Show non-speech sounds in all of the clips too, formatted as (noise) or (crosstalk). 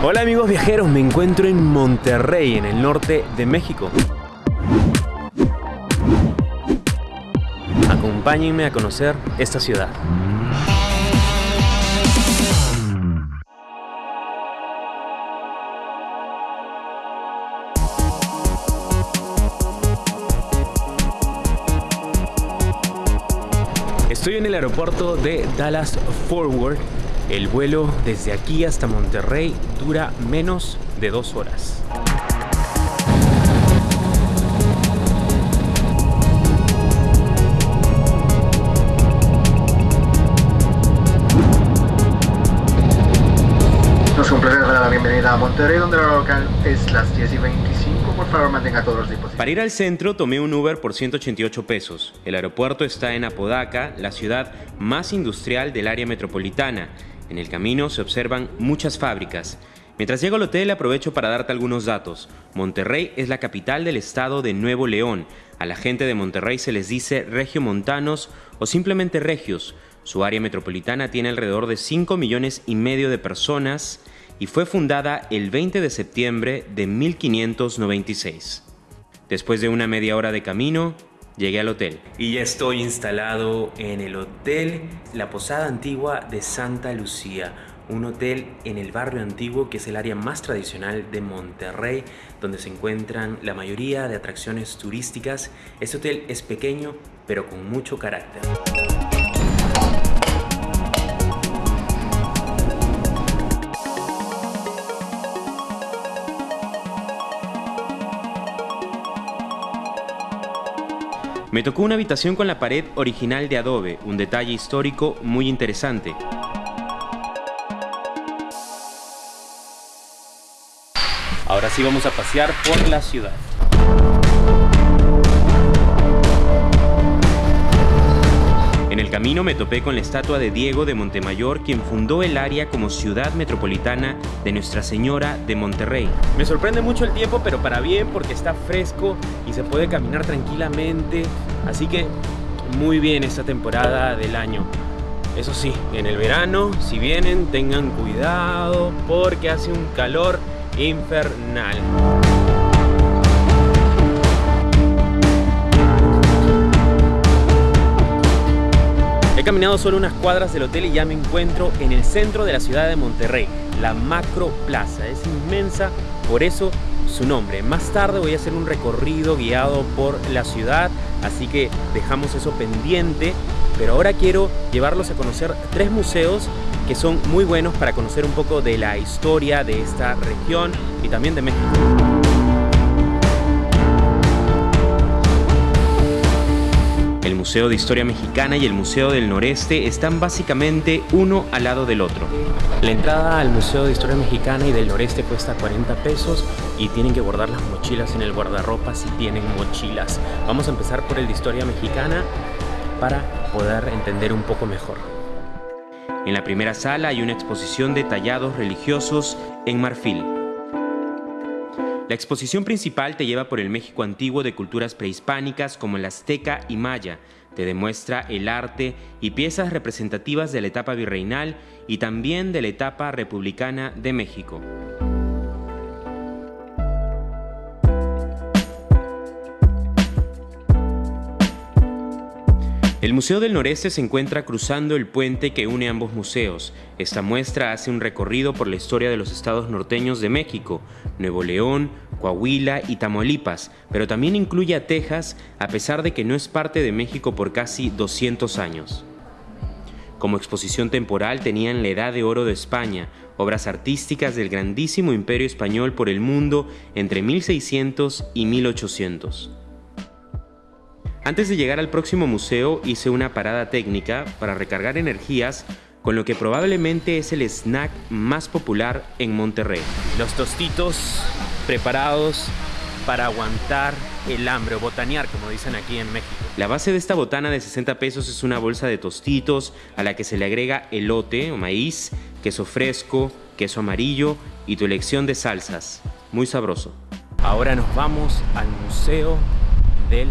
Hola amigos viajeros, me encuentro en Monterrey, en el norte de México. Acompáñenme a conocer esta ciudad. Estoy en el aeropuerto de Dallas Forward. El vuelo desde aquí hasta Monterrey dura menos de dos horas. Nos complace dar la bienvenida a Monterrey, donde la hora local es las 10 y 25. Por favor, mantenga todos los dispositivos. Para ir al centro tomé un Uber por 188 pesos. El aeropuerto está en Apodaca, la ciudad más industrial del área metropolitana. En el camino se observan muchas fábricas. Mientras llego al hotel aprovecho para darte algunos datos. Monterrey es la capital del estado de Nuevo León. A la gente de Monterrey se les dice regiomontanos o simplemente regios. Su área metropolitana tiene alrededor de 5 millones y medio de personas y fue fundada el 20 de septiembre de 1596. Después de una media hora de camino, llegué al hotel. Y ya estoy instalado en el hotel La Posada Antigua de Santa Lucía. Un hotel en el barrio antiguo que es el área más tradicional de Monterrey, donde se encuentran la mayoría de atracciones turísticas. Este hotel es pequeño, pero con mucho carácter. Me tocó una habitación con la pared original de adobe, un detalle histórico muy interesante. Ahora sí vamos a pasear por la ciudad. Camino me topé con la estatua de Diego de Montemayor, quien fundó el área como ciudad metropolitana de Nuestra Señora de Monterrey. Me sorprende mucho el tiempo, pero para bien porque está fresco y se puede caminar tranquilamente. Así que muy bien esta temporada del año. Eso sí, en el verano, si vienen, tengan cuidado porque hace un calor infernal. Caminado solo unas cuadras del hotel y ya me encuentro en el centro de la ciudad de Monterrey, la Macro Plaza. Es inmensa, por eso su nombre. Más tarde voy a hacer un recorrido guiado por la ciudad, así que dejamos eso pendiente. Pero ahora quiero llevarlos a conocer tres museos que son muy buenos para conocer un poco de la historia de esta región y también de México. El Museo de Historia Mexicana y el Museo del Noreste están básicamente uno al lado del otro. La entrada al Museo de Historia Mexicana y del Noreste cuesta 40 pesos y tienen que guardar las mochilas en el guardarropa si tienen mochilas. Vamos a empezar por el de Historia Mexicana para poder entender un poco mejor. En la primera sala hay una exposición de tallados religiosos en marfil. La exposición principal te lleva por el México antiguo de culturas prehispánicas como el azteca y maya. Te demuestra el arte y piezas representativas de la etapa virreinal y también de la etapa republicana de México. El Museo del Noreste se encuentra cruzando el puente que une ambos museos. Esta muestra hace un recorrido por la historia de los estados norteños de México, Nuevo León, Coahuila y Tamaulipas, pero también incluye a Texas, a pesar de que no es parte de México por casi 200 años. Como exposición temporal tenían la Edad de Oro de España, obras artísticas del grandísimo imperio español por el mundo entre 1600 y 1800. Antes de llegar al próximo museo hice una parada técnica para recargar energías con lo que probablemente es el snack más popular en Monterrey. Los tostitos preparados para aguantar el hambre o botanear, como dicen aquí en México. La base de esta botana de 60 pesos es una bolsa de tostitos a la que se le agrega elote o maíz, queso fresco, queso amarillo y tu elección de salsas. Muy sabroso. Ahora nos vamos al Museo del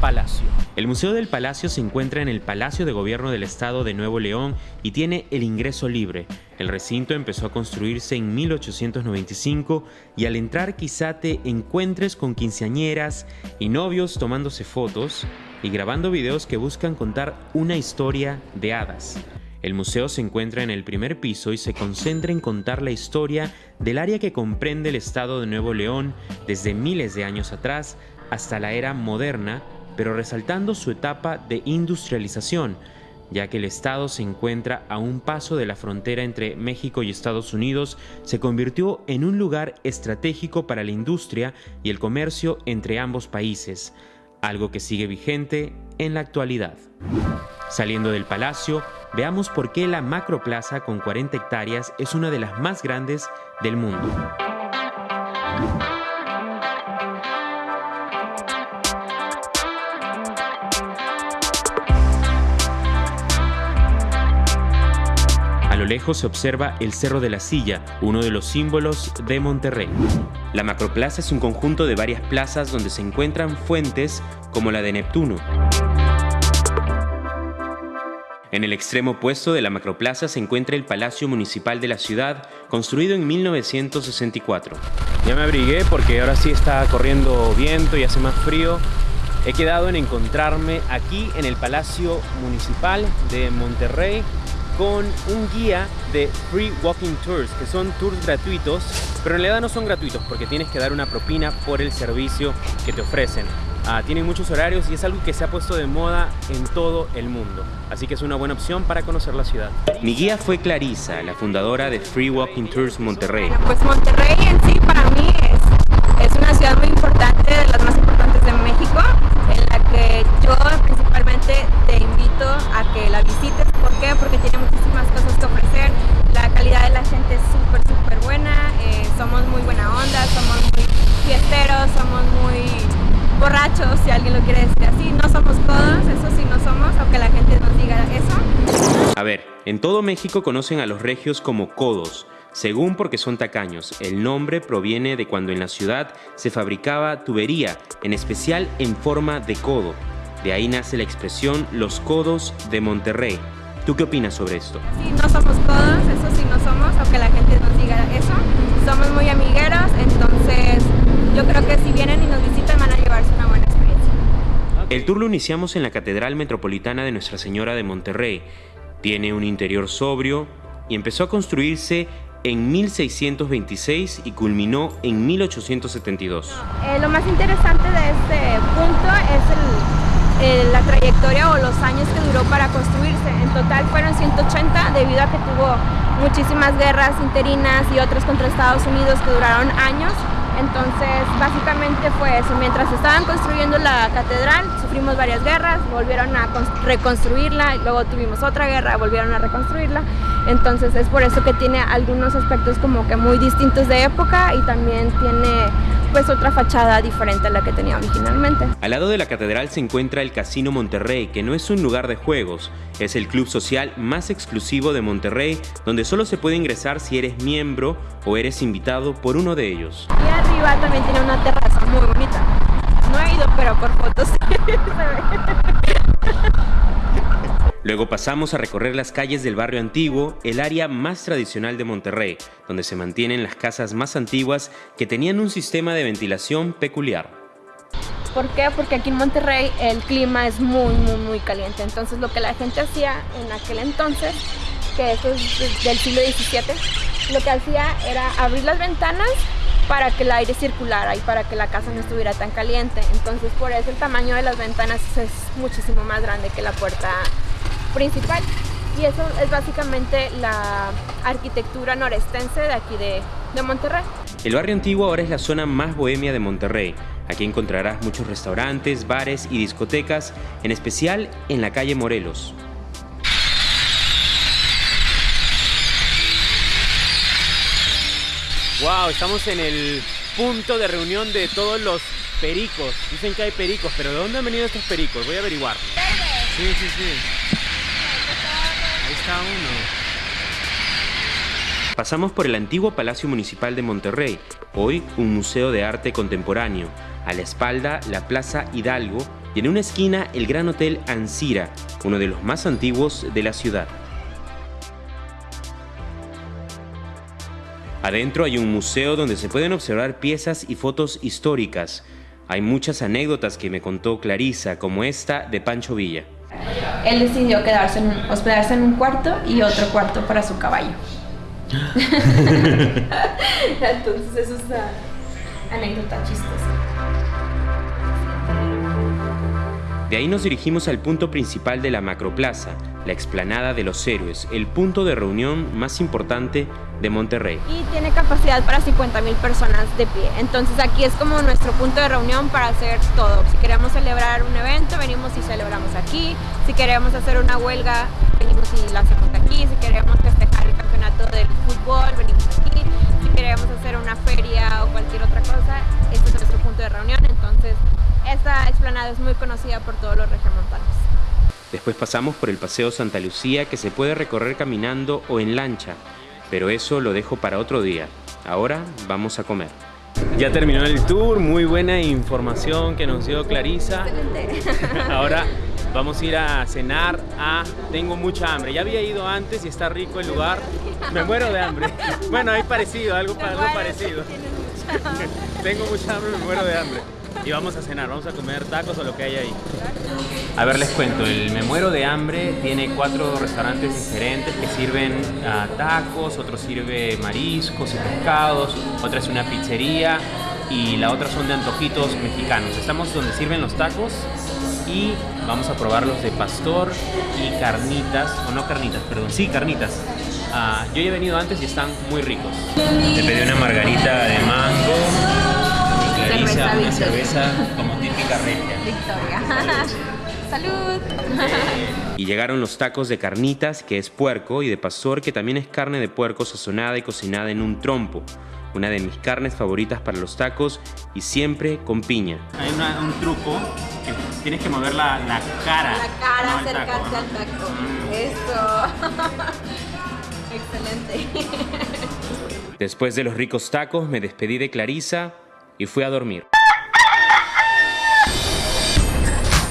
Palacio. El Museo del Palacio se encuentra en el Palacio de Gobierno del Estado de Nuevo León y tiene el ingreso libre. El recinto empezó a construirse en 1895 y al entrar quizá te encuentres con quinceañeras y novios tomándose fotos y grabando videos que buscan contar una historia de hadas. El museo se encuentra en el primer piso y se concentra en contar la historia del área que comprende el estado de Nuevo León desde miles de años atrás hasta la era moderna, pero resaltando su etapa de industrialización, ya que el estado se encuentra a un paso de la frontera entre México y Estados Unidos, se convirtió en un lugar estratégico para la industria y el comercio entre ambos países, algo que sigue vigente en la actualidad. Saliendo del palacio, veamos por qué la macroplaza con 40 hectáreas es una de las más grandes del mundo. Lejos se observa el Cerro de la Silla, uno de los símbolos de Monterrey. La macroplaza es un conjunto de varias plazas donde se encuentran fuentes como la de Neptuno. En el extremo opuesto de la macroplaza se encuentra el Palacio Municipal de la ciudad, construido en 1964. Ya me abrigué porque ahora sí está corriendo viento y hace más frío. He quedado en encontrarme aquí en el Palacio Municipal de Monterrey con un guía de Free Walking Tours, que son tours gratuitos, pero en realidad no son gratuitos porque tienes que dar una propina por el servicio que te ofrecen. Ah, tienen muchos horarios y es algo que se ha puesto de moda en todo el mundo. Así que es una buena opción para conocer la ciudad. Mi guía fue Clarisa, la fundadora de Free Walking Tours Monterrey. pues Monterrey en sí para mí es, es una ciudad muy importante, de las más importantes de México, en la que yo principalmente te invito a que la visites. ¿Por qué? Porque tiene muchísimas cosas que ofrecer. La calidad de la gente es súper, súper buena. Eh, somos muy buena onda, somos muy fiesteros, somos muy borrachos, si alguien lo quiere decir así. No somos todos, eso sí no somos, aunque la gente nos diga eso. A ver, en todo México conocen a los regios como codos, según porque son tacaños. El nombre proviene de cuando en la ciudad se fabricaba tubería, en especial en forma de codo. De ahí nace la expresión los codos de Monterrey. ¿Tú qué opinas sobre esto? Sí, no somos codos, eso sí no somos, aunque la gente nos diga eso. Somos muy amigueros, entonces yo creo que si vienen y nos visitan van a llevarse una buena experiencia. El tour lo iniciamos en la Catedral Metropolitana de Nuestra Señora de Monterrey. Tiene un interior sobrio y empezó a construirse en 1626 y culminó en 1872. Eh, lo más interesante de este punto el, la trayectoria o los años que duró para construirse. En total fueron 180 debido a que tuvo muchísimas guerras interinas y otras contra Estados Unidos que duraron años. Entonces, básicamente fue eso. Mientras estaban construyendo la catedral, sufrimos varias guerras, volvieron a reconstruirla, luego tuvimos otra guerra, volvieron a reconstruirla. Entonces, es por eso que tiene algunos aspectos como que muy distintos de época y también tiene pues otra fachada diferente a la que tenía originalmente. Al lado de la catedral se encuentra el Casino Monterrey, que no es un lugar de juegos, es el club social más exclusivo de Monterrey, donde solo se puede ingresar si eres miembro o eres invitado por uno de ellos. Y arriba también tiene una terraza muy bonita. No he ido, pero por fotos (laughs) Luego pasamos a recorrer las calles del barrio antiguo, el área más tradicional de Monterrey, donde se mantienen las casas más antiguas que tenían un sistema de ventilación peculiar. ¿Por qué? Porque aquí en Monterrey el clima es muy, muy, muy caliente. Entonces lo que la gente hacía en aquel entonces, que eso es del siglo XVII, lo que hacía era abrir las ventanas para que el aire circulara y para que la casa no estuviera tan caliente. Entonces por eso el tamaño de las ventanas es muchísimo más grande que la puerta principal y eso es básicamente la arquitectura norestense de aquí de, de, Monterrey. El barrio antiguo ahora es la zona más bohemia de Monterrey. Aquí encontrarás muchos restaurantes, bares y discotecas, en especial en la calle Morelos. Wow, estamos en el punto de reunión de todos los pericos. Dicen que hay pericos, pero ¿de dónde han venido estos pericos? Voy a averiguar. Sí, sí, sí. Pasamos por el antiguo Palacio Municipal de Monterrey, hoy un museo de arte contemporáneo. A la espalda, la Plaza Hidalgo, y en una esquina el Gran Hotel Ancira, uno de los más antiguos de la ciudad. Adentro hay un museo donde se pueden observar piezas y fotos históricas. Hay muchas anécdotas que me contó Clarisa, como esta de Pancho Villa. Él decidió quedarse en hospedarse en un cuarto y otro cuarto para su caballo. (laughs) Entonces eso es una anécdota chistosa. De ahí nos dirigimos al punto principal de la macroplaza, la explanada de los héroes, el punto de reunión más importante de Monterrey. Y tiene capacidad para 50 mil personas de pie. Entonces aquí es como nuestro punto de reunión para hacer todo. Si queremos celebrar un evento, venimos y celebramos aquí. Si queremos hacer una huelga, venimos y la hacemos aquí. Si queremos festejar el campeonato del fútbol, venimos aquí. Si queremos hacer una feria o cualquier otra cosa, este es nuestro punto de reunión. Entonces esta explanada es muy conocida por todos los regiomontanos. Después pasamos por el Paseo Santa Lucía que se puede recorrer caminando o en lancha, pero eso lo dejo para otro día. Ahora vamos a comer. Ya terminó el tour, muy buena información que nos dio Clarisa. (laughs) Ahora vamos a ir a cenar a... Tengo mucha hambre, ya había ido antes y está rico el lugar. Me muero de hambre. (laughs) Bueno, hay parecido, algo, algo parecido. (laughs) Tengo mucha hambre, me muero de hambre y vamos a cenar, vamos a comer tacos o lo que hay ahí. A ver, les cuento, el Me Muero de Hambre tiene cuatro restaurantes diferentes que sirven ah, tacos, otro sirve mariscos y pescados, otra es una pizzería y la otra son de antojitos mexicanos. Estamos donde sirven los tacos y vamos a probar los de pastor y carnitas, o no carnitas, perdón, sí, carnitas. Ah, yo ya he venido antes y están muy ricos. Te pedí una margarita de mango, cerveza, una cerveza como típica regia. Victoria. (laughs) Salud. Y llegaron los tacos de carnitas, que es puerco, y de pastor, que también es carne de puerco sazonada y cocinada en un trompo. Una de mis carnes favoritas para los tacos y siempre con piña. Hay un truco que tienes que mover la, cara. La cara, acercarte al taco. Mm. Eso. (laughs) Excelente. (laughs) Después de los ricos tacos me despedí de Clarisa y fui a dormir.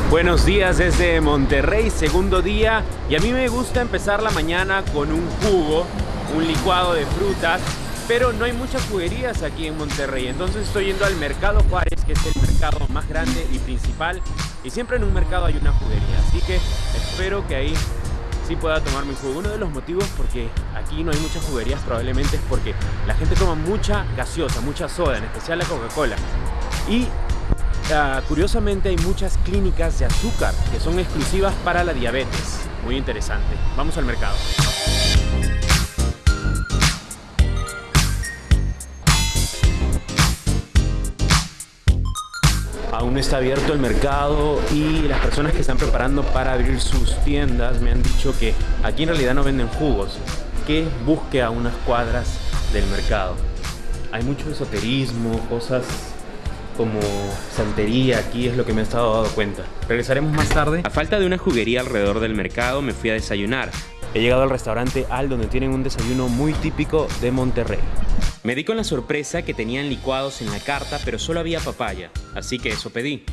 Buenos días desde Monterrey, segundo día y a mí me gusta empezar la mañana con un jugo, un licuado de frutas, pero no hay muchas juguerías aquí en Monterrey, entonces estoy yendo al Mercado Juárez, que es el mercado más grande y principal, y siempre en un mercado hay una juguería, así que espero que ahí sí pueda tomar mi jugo. Uno de los motivos porque aquí no hay muchas juguerías probablemente es porque la gente toma mucha gaseosa, mucha soda, en especial la Coca-Cola. Y ah, curiosamente hay muchas clínicas de azúcar que son exclusivas para la diabetes. Muy interesante. Vamos al mercado. Aún está abierto el mercado y las personas que están preparando para abrir sus tiendas me han dicho que aquí en realidad no venden jugos, que busque a unas cuadras del mercado. Hay mucho esoterismo, cosas como santería aquí es lo que me he estado dando cuenta. Regresaremos más tarde. A falta de una juguería alrededor del mercado me fui a desayunar. He llegado al restaurante Al donde tienen un desayuno muy típico de Monterrey. Me di con la sorpresa que tenían licuados en la carta, pero solo había papaya, así que eso pedí.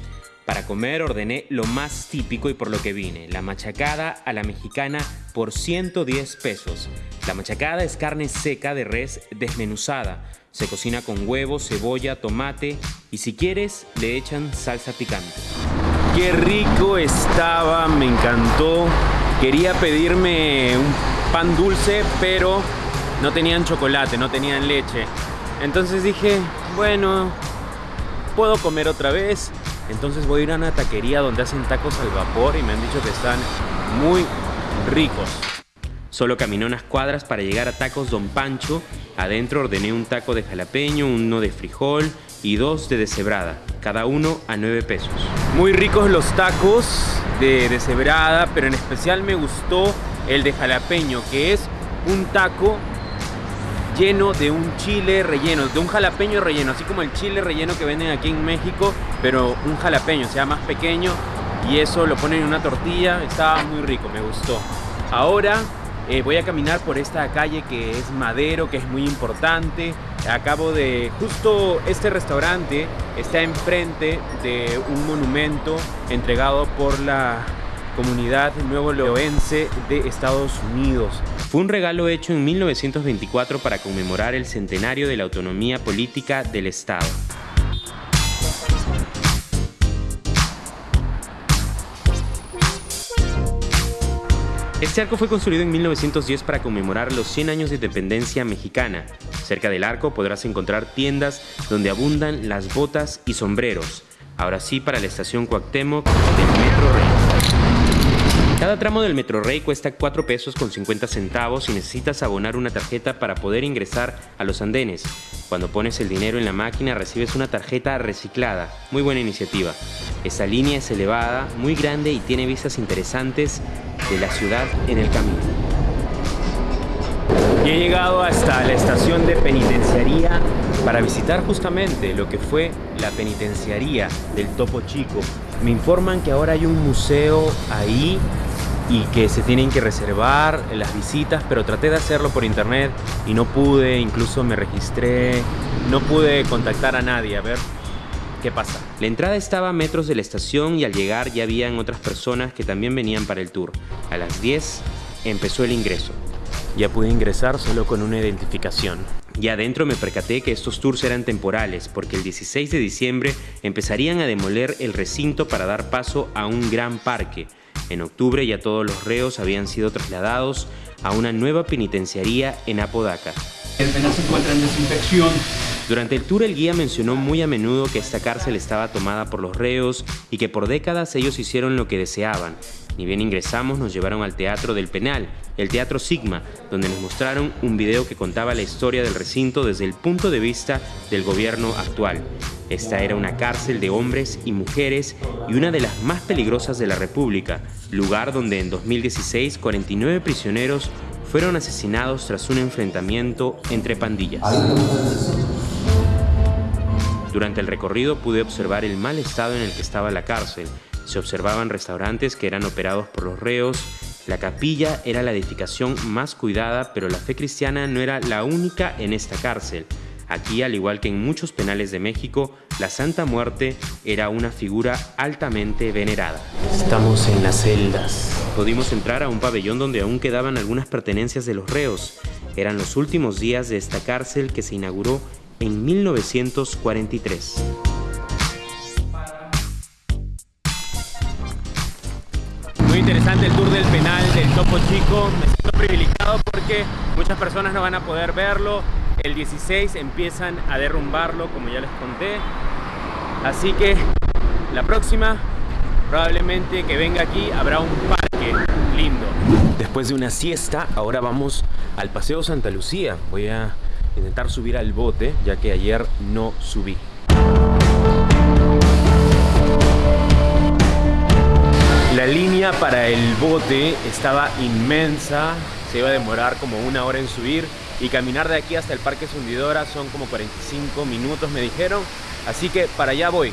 Para comer ordené lo más típico y por lo que vine, la machacada a la mexicana por 110 pesos. La machacada es carne seca de res desmenuzada. Se cocina con huevo, cebolla, tomate y si quieres le echan salsa picante. Qué rico estaba, me encantó. Quería pedirme un pan dulce, pero no tenían chocolate, no tenían leche. Entonces dije, bueno, puedo comer otra vez. Entonces voy a ir a una taquería donde hacen tacos al vapor y me han dicho que están muy ricos. Solo caminé unas cuadras para llegar a Tacos Don Pancho. Adentro ordené un taco de jalapeño, uno de frijol y dos de deshebrada, cada uno a 9 pesos. Muy ricos los tacos de deshebrada, pero en especial me gustó el de jalapeño, que es un taco lleno de un chile relleno, de un jalapeño relleno, así como el chile relleno que venden aquí en México, pero un jalapeño, sea más pequeño y eso lo ponen en una tortilla, estaba muy rico, me gustó. Ahora eh, voy a caminar por esta calle que es Madero, que es muy importante, Acabo de... Justo este restaurante está enfrente de un monumento entregado por la comunidad nuevo leoense de Estados Unidos. Fue un regalo hecho en 1924 para conmemorar el centenario de la autonomía política del Estado. Este arco fue construido en 1910 para conmemorar los 100 años de independencia mexicana. Cerca del arco podrás encontrar tiendas donde abundan las botas y sombreros. Ahora sí para la estación Cuauhtémoc del Metro Rey. Cada tramo del Metro Rey cuesta 4 pesos con 50 centavos y necesitas abonar una tarjeta para poder ingresar a los andenes. Cuando pones el dinero en la máquina recibes una tarjeta reciclada. Muy buena iniciativa. Esta línea es elevada, muy grande y tiene vistas interesantes de la ciudad en el camino. Y he llegado hasta la estación de penitenciaría para visitar justamente lo que fue la penitenciaría del Topo Chico. Me informan que ahora hay un museo ahí y que se tienen que reservar las visitas, pero traté de hacerlo por internet y no pude, incluso me registré, no pude contactar a nadie, a ver qué pasa. La entrada estaba a metros de la estación y al llegar ya habían otras personas que también venían para el tour. A las 10 empezó el ingreso. Ya pude ingresar solo con una identificación. Y adentro me percaté que estos tours eran temporales, porque el 16 de diciembre empezarían a demoler el recinto para dar paso a un gran parque, en octubre ya todos los reos habían sido trasladados a una nueva penitenciaría en Apodaca. El penal se encuentra en desinfección. Durante el tour el guía mencionó muy a menudo que esta cárcel estaba tomada por los reos y que por décadas ellos hicieron lo que deseaban. Ni bien ingresamos nos llevaron al Teatro del Penal, el Teatro Sigma, donde nos mostraron un video que contaba la historia del recinto desde el punto de vista del gobierno actual. Esta era una cárcel de hombres y mujeres y una de las más peligrosas de la República, lugar donde en 2016 49 prisioneros fueron asesinados tras un enfrentamiento entre pandillas. Durante el recorrido pude observar el mal estado en el que estaba la cárcel. Se observaban restaurantes que eran operados por los reos, la capilla era la edificación más cuidada, pero la fe cristiana no era la única en esta cárcel. Aquí, al igual que en muchos penales de México, la Santa Muerte era una figura altamente venerada. Estamos en las celdas. Pudimos entrar a un pabellón donde aún quedaban algunas pertenencias de los reos. Eran los últimos días de esta cárcel que se inauguró en 1943. Muy interesante el tour del penal del Topo Chico. Me siento privilegiado porque muchas personas no van a poder verlo. El 16 empiezan a derrumbarlo, como ya les conté. Así que la próxima, probablemente que venga aquí, habrá un parque lindo. Después de una siesta, ahora vamos al Paseo Santa Lucía. Voy a intentar subir al bote, ya que ayer no subí. La línea para el bote estaba inmensa, se iba a demorar como una hora en subir y caminar de aquí hasta el Parque Sundidora son como 45 minutos me dijeron, así que para allá voy.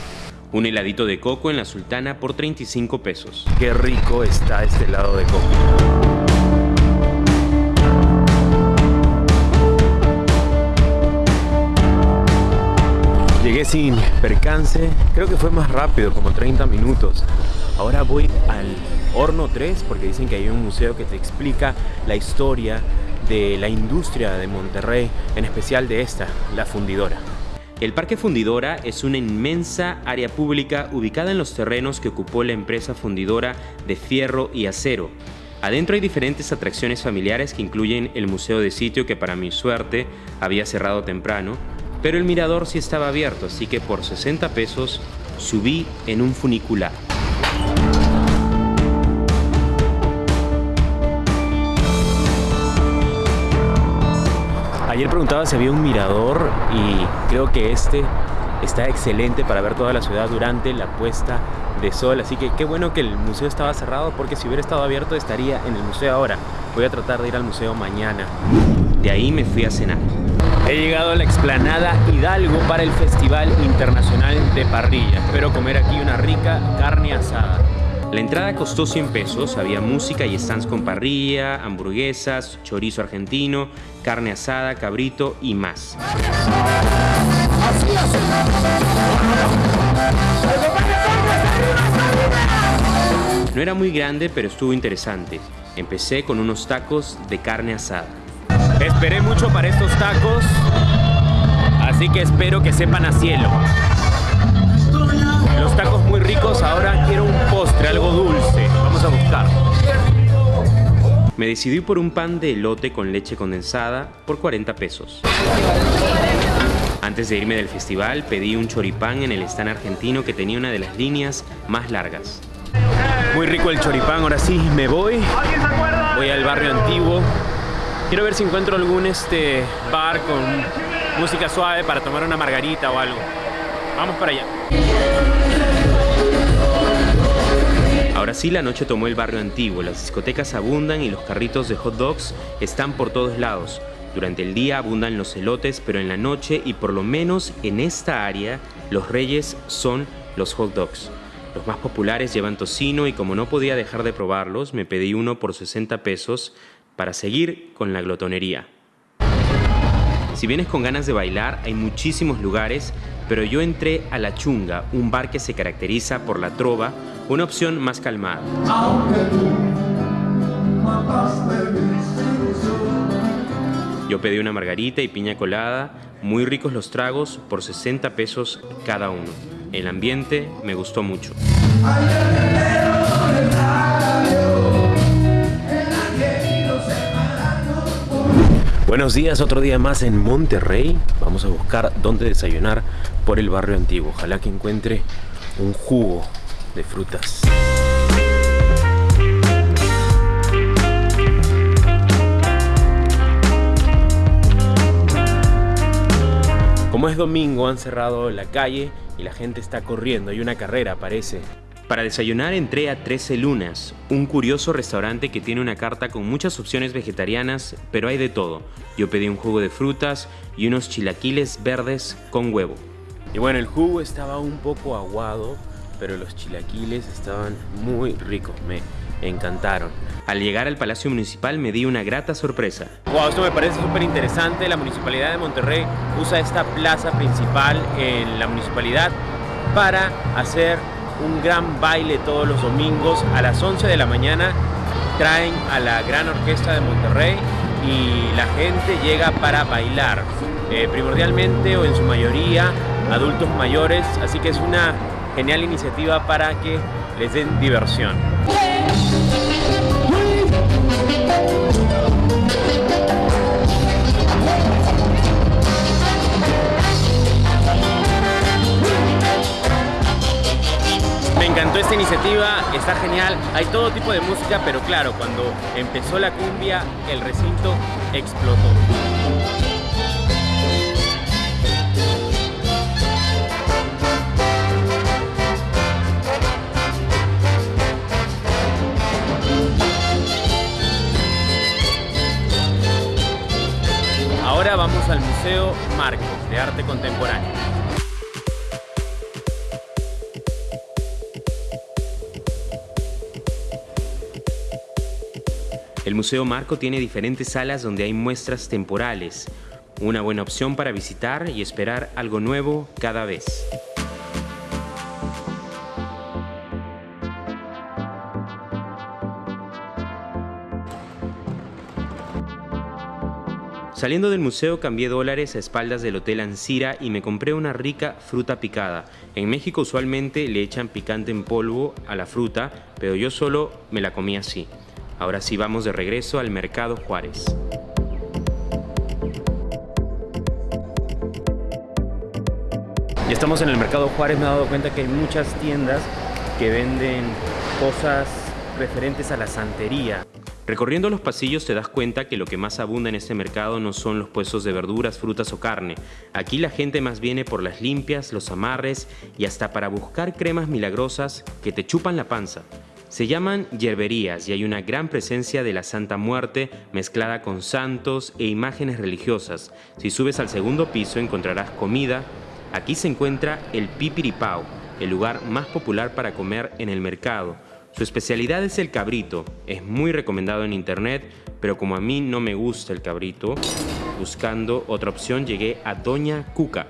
Un heladito de coco en la Sultana por 35 pesos. Qué rico está este helado de coco. Llegué sin percance, creo que fue más rápido, como 30 minutos. Ahora voy al Horno 3 porque dicen que hay un museo que te explica la historia de la industria de Monterrey, en especial de esta, la fundidora. El Parque Fundidora es una inmensa área pública ubicada en los terrenos que ocupó la empresa fundidora de fierro y acero. Adentro hay diferentes atracciones familiares que incluyen el museo de sitio que para mi suerte había cerrado temprano, pero el mirador sí estaba abierto, así que por 60 pesos subí en un funicular. Ayer preguntaba si había un mirador y creo que este está excelente para ver toda la ciudad durante la puesta de sol. Así que qué bueno que el museo estaba cerrado porque si hubiera estado abierto estaría en el museo ahora. Voy a tratar de ir al museo mañana. De ahí me fui a cenar. He llegado a la explanada Hidalgo para el Festival Internacional de Parrilla. Espero comer aquí una rica carne asada. La entrada costó 100 pesos, había música y stands con parrilla, hamburguesas, chorizo argentino, carne asada, cabrito y más. No era muy grande, pero estuvo interesante. Empecé con unos tacos de carne asada. Esperé mucho para estos tacos, así que espero que sepan a cielo. Los tacos muy ricos, ahora quiero un postre, Me decidí por un pan de elote con leche condensada por 40 pesos. Antes de irme del festival pedí un choripán en el stand argentino que tenía una de las líneas más largas. Muy rico el choripán, ahora sí me voy. Voy al barrio antiguo. Quiero ver si encuentro algún este bar con música suave para tomar una margarita o algo. Vamos para allá. Ahora sí la noche tomó el barrio antiguo, las discotecas abundan y los carritos de hot dogs están por todos lados. Durante el día abundan los elotes, pero en la noche y por lo menos en esta área, los reyes son los hot dogs. Los más populares llevan tocino y como no podía dejar de probarlos, me pedí uno por 60 pesos para seguir con la glotonería. Si vienes con ganas de bailar, hay muchísimos lugares, pero yo entré a La Chunga, un bar que se caracteriza por la trova, una opción más calmada. Yo pedí una margarita y piña colada, muy ricos los tragos, por 60 pesos cada uno. El ambiente me gustó mucho. Buenos días, otro día más en Monterrey. Vamos a buscar dónde desayunar por el barrio antiguo. Ojalá que encuentre un jugo de frutas. Como es domingo han cerrado la calle y la gente está corriendo, hay una carrera parece. Para desayunar entré a 13 Lunas, un curioso restaurante que tiene una carta con muchas opciones vegetarianas, pero hay de todo. Yo pedí un jugo de frutas y unos chilaquiles verdes con huevo. Y bueno, el jugo estaba un poco aguado, pero los chilaquiles estaban muy ricos, me encantaron. Al llegar al Palacio Municipal me di una grata sorpresa. Wow, esto me parece súper interesante. La Municipalidad de Monterrey usa esta plaza principal en la municipalidad para hacer un gran baile todos los domingos a las 11 de la mañana. Traen a la Gran Orquesta de Monterrey y la gente llega para bailar. Eh, primordialmente o en su mayoría adultos mayores, así que es una genial iniciativa para que les den diversión. Me encantó esta iniciativa, está genial, hay todo tipo de música, pero claro, cuando empezó la cumbia, el recinto explotó. Vamos al Museo Marco de Arte Contemporáneo. El Museo Marco tiene diferentes salas donde hay muestras temporales, una buena opción para visitar y esperar algo nuevo cada vez. Saliendo del museo cambié dólares a espaldas del Hotel Ancira y me compré una rica fruta picada. En México usualmente le echan picante en polvo a la fruta, pero yo solo me la comí así. Ahora sí vamos de regreso al Mercado Juárez. Ya estamos en el Mercado Juárez, me he dado cuenta que hay muchas tiendas que venden cosas referentes a la santería. Recorriendo los pasillos te das cuenta que lo que más abunda en este mercado no son los puestos de verduras, frutas o carne. Aquí la gente más viene por las limpias, los amarres y hasta para buscar cremas milagrosas que te chupan la panza. Se llaman yerberías y hay una gran presencia de la Santa Muerte mezclada con santos e imágenes religiosas. Si subes al segundo piso encontrarás comida. Aquí se encuentra el Pipiripao, el lugar más popular para comer en el mercado. Su especialidad es el cabrito, es muy recomendado en internet, pero como a mí no me gusta el cabrito, buscando otra opción llegué a Doña Cuca.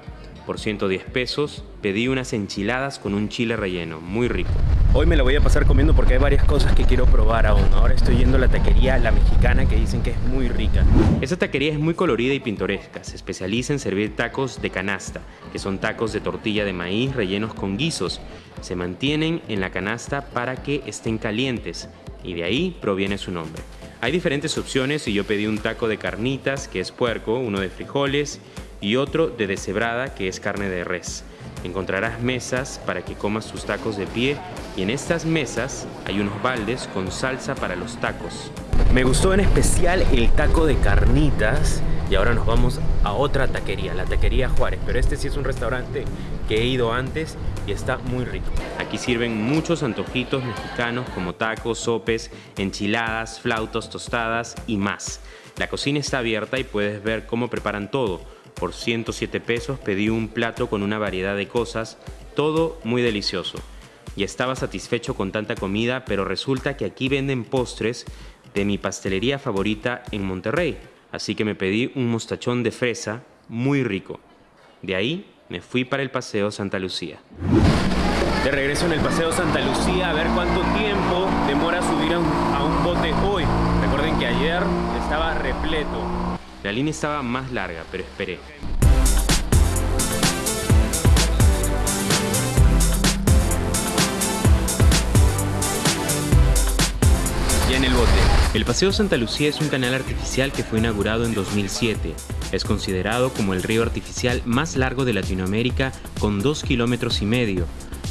Por 110 pesos pedí unas enchiladas con un chile relleno, muy rico. Hoy me la voy a pasar comiendo porque hay varias cosas que quiero probar aún. Ahora estoy yendo a la taquería La Mexicana que dicen que es muy rica. Esta taquería es muy colorida y pintoresca. Se especializa en servir tacos de canasta, que son tacos de tortilla de maíz rellenos con guisos. Se mantienen en la canasta para que estén calientes y de ahí proviene su nombre. Hay diferentes opciones y yo pedí un taco de carnitas, que es puerco, uno de frijoles y otro de deshebrada, que es carne de res. Encontrarás mesas para que comas tus tacos de pie y en estas mesas hay unos baldes con salsa para los tacos. Me gustó en especial el taco de carnitas y ahora nos vamos a otra taquería, la taquería Juárez, pero este sí es un restaurante que he ido antes y está muy rico. Aquí sirven muchos antojitos mexicanos como tacos, sopes, enchiladas, flautos, tostadas y más. La cocina está abierta y puedes ver cómo preparan todo por 107 pesos pedí un plato con una variedad de cosas, todo muy delicioso. Y estaba satisfecho con tanta comida, pero resulta que aquí venden postres de mi pastelería favorita en Monterrey. Así que me pedí un mostachón de fresa muy rico. De ahí me fui para el Paseo Santa Lucía. De regreso en el Paseo Santa Lucía a ver cuánto tiempo demora subir a un, a un bote hoy. Recuerden que ayer estaba repleto. La línea estaba más larga, pero esperé. Ya en el bote. El Paseo Santa Lucía es un canal artificial que fue inaugurado en 2007. Es considerado como el río artificial más largo de Latinoamérica con dos kilómetros y medio.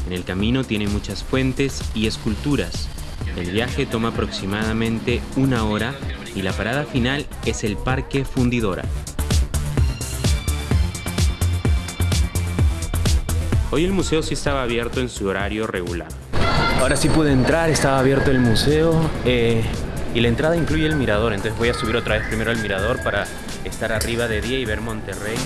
En el camino tiene muchas fuentes y esculturas. El viaje toma aproximadamente una hora y la parada final es el Parque Fundidora. Hoy el museo sí estaba abierto en su horario regular. Ahora sí pude entrar, estaba abierto el museo eh, y la entrada incluye el mirador, entonces voy a subir otra vez primero al mirador para estar arriba de día y ver Monterrey.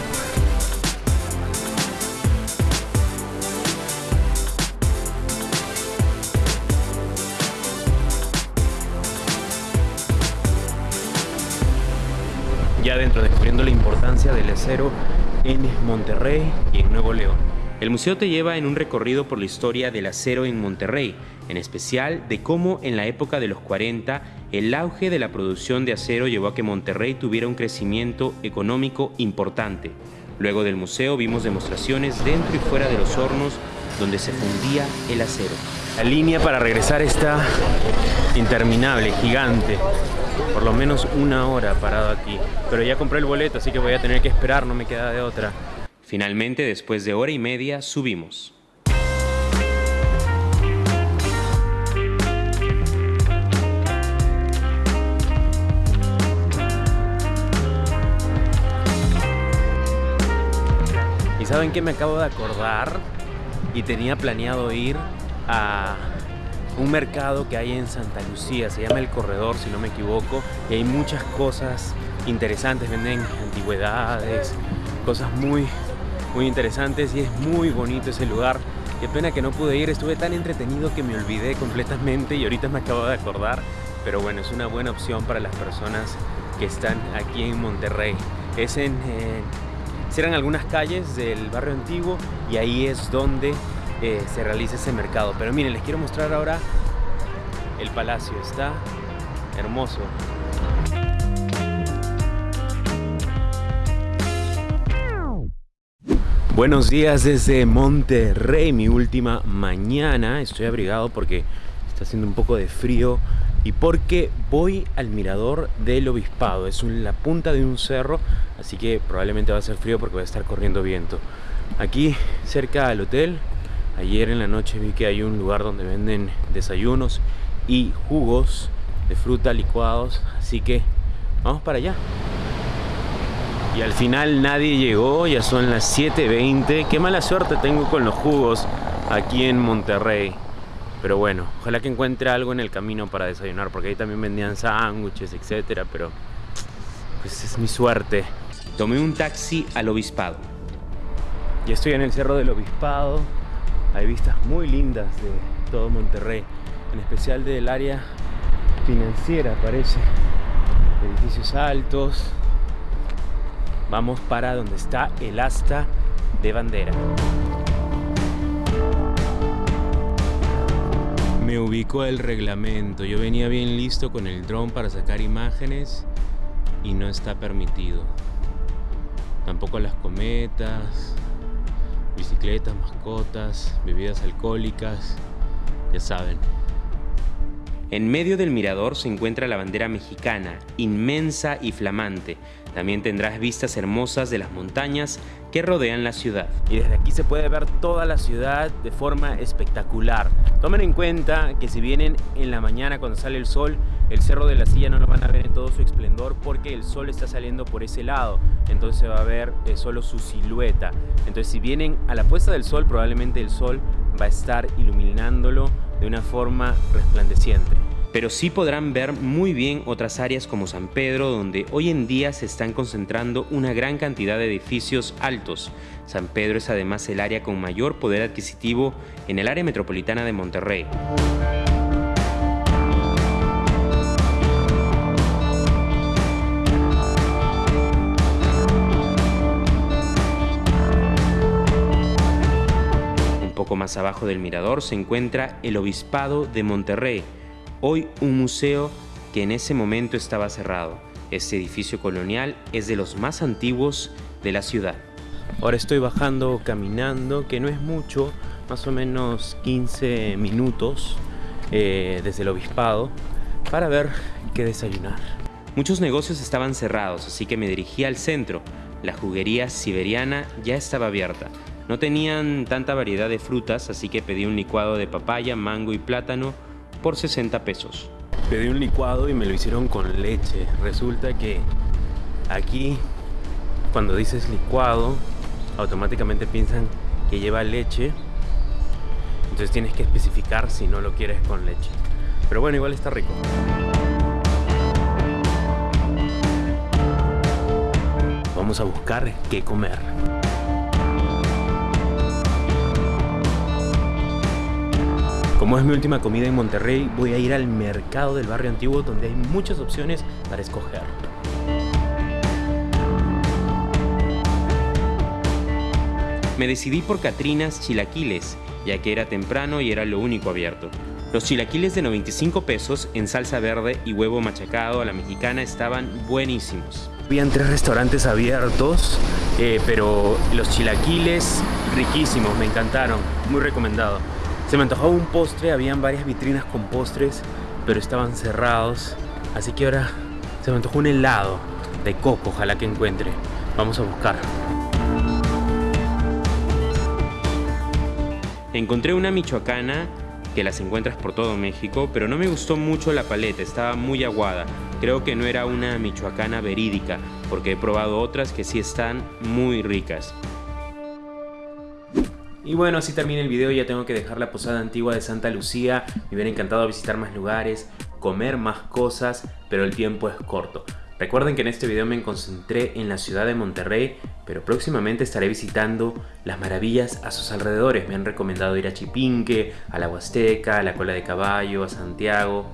Ya adentro descubriendo la importancia del acero en Monterrey y en Nuevo León. El museo te lleva en un recorrido por la historia del acero en Monterrey, en especial de cómo en la época de los 40 el auge de la producción de acero llevó a que Monterrey tuviera un crecimiento económico importante. Luego del museo vimos demostraciones dentro y fuera de los hornos donde se fundía el acero. La línea para regresar está interminable, gigante por lo menos una hora parado aquí. Pero ya compré el boleto, así que voy a tener que esperar, no me queda de otra. Finalmente, después de hora y media, subimos. ¿Y saben qué me acabo de acordar? Y tenía planeado ir a un mercado que hay en Santa Lucía, se llama El Corredor si no me equivoco, y hay muchas cosas interesantes, venden antigüedades, cosas muy, muy interesantes y es muy bonito ese lugar. Qué pena que no pude ir, estuve tan entretenido que me olvidé completamente y ahorita me acabo de acordar, pero bueno, es una buena opción para las personas que están aquí en Monterrey. Es en, cierran algunas calles del barrio antiguo y ahí es donde eh, se realiza ese mercado. Pero miren, les quiero mostrar ahora el palacio. Está hermoso. Buenos días desde Monterrey, mi última mañana. Estoy abrigado porque está haciendo un poco de frío y porque voy al mirador del obispado. Es la punta de un cerro, así que probablemente va a ser frío porque va a estar corriendo viento. Aquí cerca al hotel Ayer en la noche vi que hay un lugar donde venden desayunos y jugos de fruta licuados, así que vamos para allá. Y al final nadie llegó, ya son las 7.20. Qué mala suerte tengo con los jugos aquí en Monterrey. Pero bueno, ojalá que encuentre algo en el camino para desayunar, porque ahí también vendían sándwiches, etcétera, pero pues es mi suerte. Tomé un taxi al obispado. Ya estoy en el cerro del obispado hay vistas muy lindas de todo Monterrey. en especial del área financiera parece. Edificios altos. Vamos para donde está el asta de bandera. Me ubicó el reglamento. Yo venía bien listo con el dron para sacar imágenes y no está permitido. Tampoco las cometas, bicicletas, mascotas, bebidas alcohólicas, ya saben. En medio del mirador se encuentra la bandera mexicana, inmensa y flamante. También tendrás vistas hermosas de las montañas que rodean la ciudad. Y desde aquí se puede ver toda la ciudad de forma espectacular. Tomen en cuenta que si vienen en la mañana cuando sale el sol, el Cerro de la Silla no lo van a ver en todo su esplendor porque el sol está saliendo por ese lado. Entonces se va a ver eh, solo su silueta. Entonces si vienen a la puesta del sol, probablemente el sol va a estar iluminándolo de una forma resplandeciente pero sí podrán ver muy bien otras áreas como San Pedro, donde hoy en día se están concentrando una gran cantidad de edificios altos. San Pedro es además el área con mayor poder adquisitivo en el área metropolitana de Monterrey. Un poco más abajo del mirador se encuentra el Obispado de Monterrey, hoy un museo que en ese momento estaba cerrado. Este edificio colonial es de los más antiguos de la ciudad. Ahora estoy bajando caminando, que no es mucho, más o menos 15 minutos eh, desde el obispado, para ver qué desayunar. Muchos negocios estaban cerrados, así que me dirigí al centro. La juguería siberiana ya estaba abierta. No tenían tanta variedad de frutas, así que pedí un licuado de papaya, mango y plátano por 60 pesos. Pedí un licuado y me lo hicieron con leche. Resulta que aquí cuando dices licuado automáticamente piensan que lleva leche. Entonces tienes que especificar si no lo quieres con leche. Pero bueno, igual está rico. Vamos a buscar qué comer. Como es mi última comida en Monterrey, voy a ir al mercado del barrio antiguo donde hay muchas opciones para escoger. Me decidí por Catrinas Chilaquiles, ya que era temprano y era lo único abierto. Los chilaquiles de 95 pesos en salsa verde y huevo machacado a la mexicana estaban buenísimos. Habían tres restaurantes abiertos, eh, pero los chilaquiles riquísimos, me encantaron, muy recomendado. Se me antojaba un postre, habían varias vitrinas con postres, pero estaban cerrados. Así que ahora se me antojó un helado de coco, ojalá que encuentre. Vamos a buscar. Encontré una michoacana que las encuentras por todo México, pero no me gustó mucho la paleta, estaba muy aguada. Creo que no era una michoacana verídica, porque he probado otras que sí están muy ricas. Y bueno, así termina el video, ya tengo que dejar la posada antigua de Santa Lucía, me hubiera encantado visitar más lugares, comer más cosas, pero el tiempo es corto. Recuerden que en este video me concentré en la ciudad de Monterrey, pero próximamente estaré visitando las maravillas a sus alrededores. Me han recomendado ir a Chipinque, a la Huasteca, a la Cola de Caballo, a Santiago,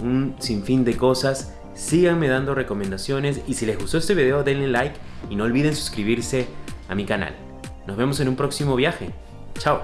un sinfín de cosas. Síganme dando recomendaciones y si les gustó este video denle like y no olviden suscribirse a mi canal. Nos vemos en un próximo viaje. Chao.